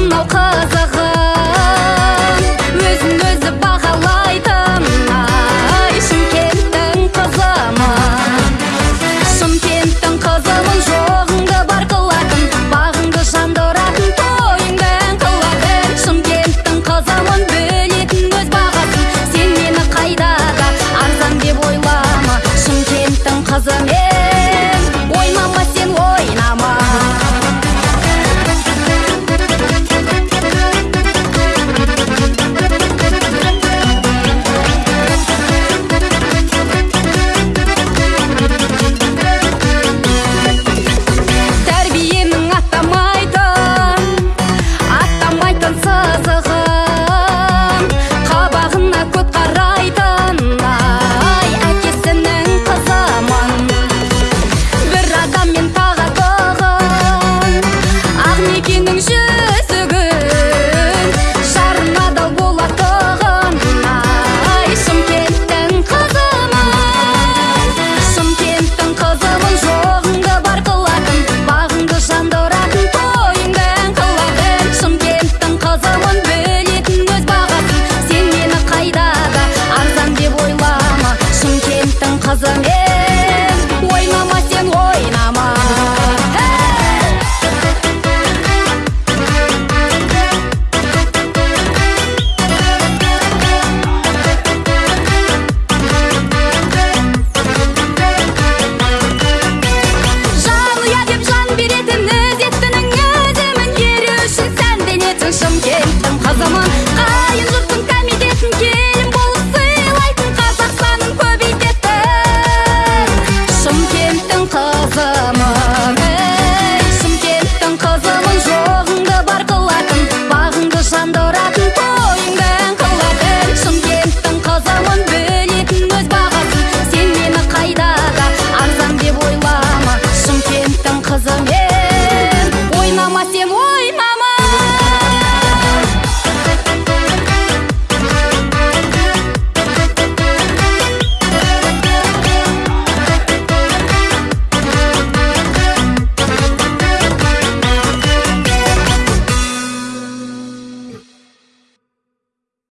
мынау қызығын өзін өзі бағалайтын ай шымкенттің қызымын шымкенттің қызымын жоғыңды бар қылатын бағыңды жандыратын тойыңды қылатын. Шымкенттің қызымын білетін өз бағасын сен мені қайдада арзан деп ойлама. Шымкенттің қызы 冰雪